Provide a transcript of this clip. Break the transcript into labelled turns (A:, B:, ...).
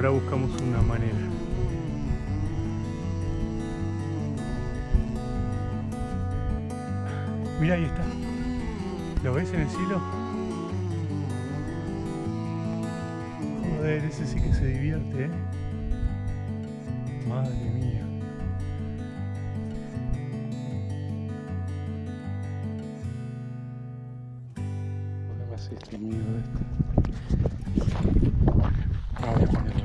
A: Ahora buscamos una manera. Mira, ahí está. ¿Lo ves en el cielo? Joder, ese sí que se divierte, ¿eh? Madre mía. ¿Por qué me hace este miedo este? Ahora